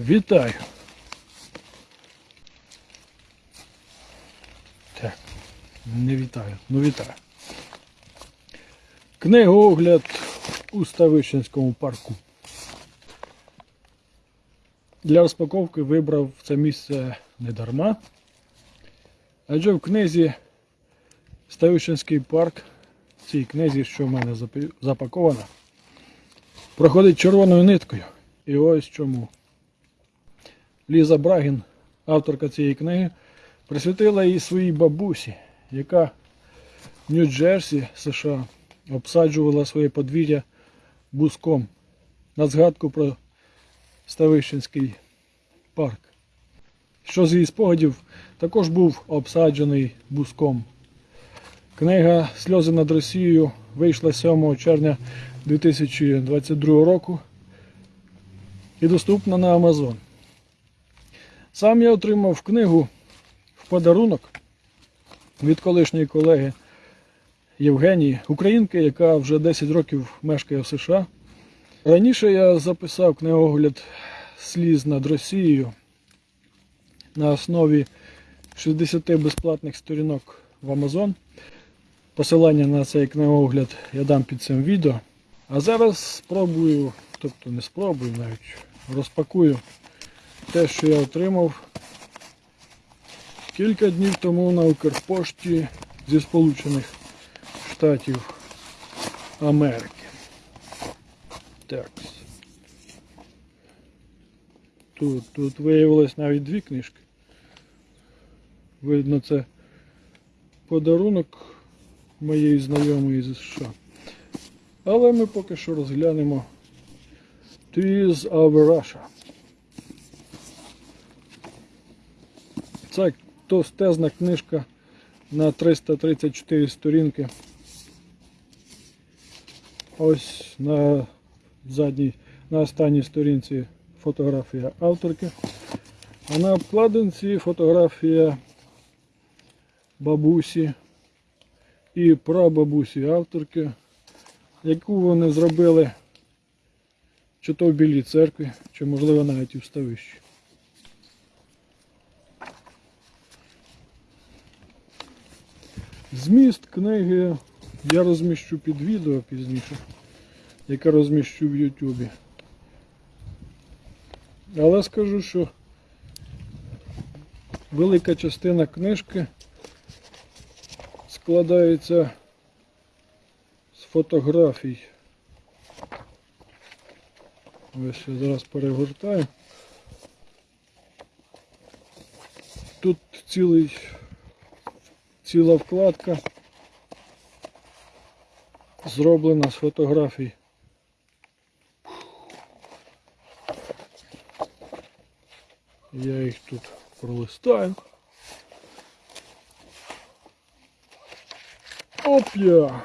Вітаю. Так, не вітаю, ну вітаю. Книгоогляд у Ставищенському парку. Для розпаковки вибрав це місце не дарма. Адже в книзі Ставищенський парк, в цій книзі, що в мене запакована, проходить червоною ниткою. І ось чому. Ліза Брагін, авторка цієї книги, присвятила її своїй бабусі, яка в Нью-Джерсі, США, обсаджувала своє подвір'я буском на згадку про Ставищенський парк. Що з її спогадів також був обсаджений буском. Книга Сльози над Росією вийшла 7 червня 2022 року і доступна на Amazon. Сам я отримав книгу в подарунок від колишньої колеги Євгенії, українки, яка вже 10 років мешкає в США. Раніше я записав книгогляд сліз над Росією на основі 60 безплатних сторінок в Amazon. Посилання на цей книгогляд я дам під цим відео. А зараз спробую, тобто не спробую навіть, розпакую те, що я отримав кілька днів тому на Укрпошті зі Сполучених Штатів Америки. Так. Тут, тут виявилось навіть дві книжки. Видно, це подарунок моєї знайомої зі США. Але ми поки що розглянемо Trees of Russia. Це товстезна книжка на 334 сторінки. Ось на задній, на останній сторінці фотографія авторки. А на обкладинці фотографія бабусі і прабабусі авторки, яку вони зробили чи то в Білій церкві, чи можливо навіть і в ставищі. Зміст книги я розміщу під відео пізніше, яке розміщу в Ютубі. Але скажу, що велика частина книжки складається з фотографій. Ось я зараз перегортаю. Тут цілий, ціла вкладка зроблена з фотографій. Я їх тут пролистаю. Оп'я!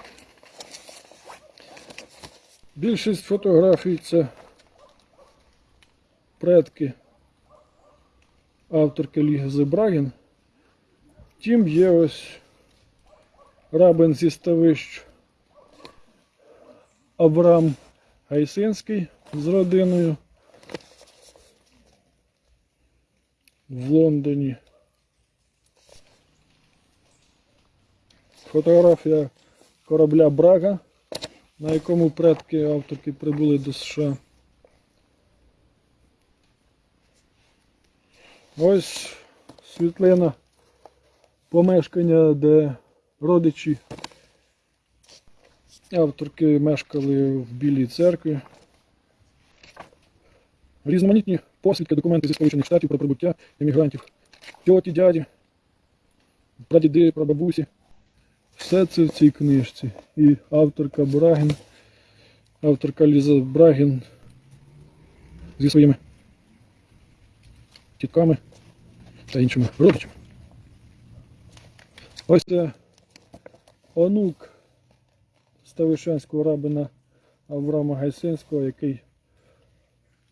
Більшість фотографій це предки авторки Ліги Брагін. Втім, є ось рабин зі ставищ Абрам Гайсинський з родиною в Лондоні. Фотографія корабля Брага, на якому предки авторки прибули до США. Ось світлина помешкання, де родичі авторки мешкали в Білій церкві. Різноманітні посвідки, документи зі Сполучених Штатів про прибуття іммігрантів, тьоті, дяді, прадіди, прабабусі. Все це в цій книжці. І авторка Брагін, авторка Ліза Брагін зі своїми тітками та іншими родичами. Ось це онук Ставишенського рабина Авраама Гайсинського, який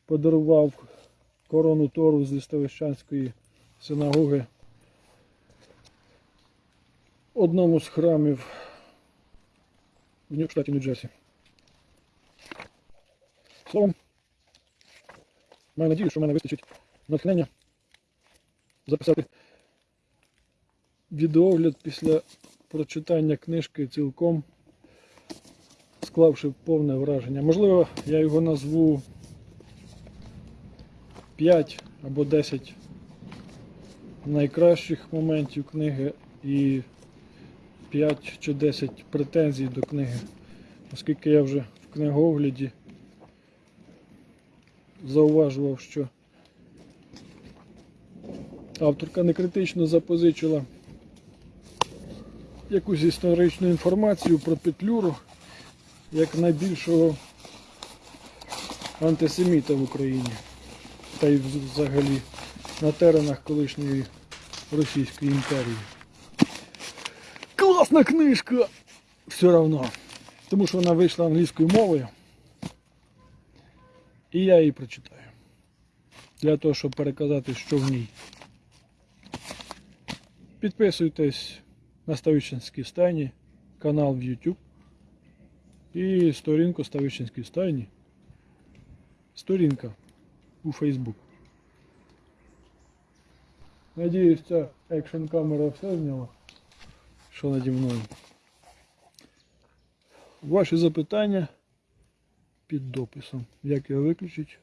подарував корону Тору зі Ставищанської синагоги одному з храмів в штаті Нью-Джерсі. Словом, Маю надію, що в мене вистачить натхнення записати відеогляд після прочитання книжки цілком, склавши повне враження. Можливо, я його назву 5 або 10 найкращих моментів книги і 5 чи 10 претензій до книги, оскільки я вже в книгогляді зауважував, що авторка не критично запозичила якусь історичну інформацію про Петлюру як найбільшого антисеміта в Україні та й взагалі на теренах колишньої Російської імперії. Класна книжка! Все одно. Тому що вона вийшла англійською мовою. І я її прочитаю. Для того, щоб переказати, що в ній. Підписуйтесь на Ставищенській стайні, канал в YouTube і сторінку Ставищенській стайні. Сторінка у Facebook. Надіюсь, ця екшн камера все зняла, що наді мною. Ваші запитання під дописом. Як його виключити?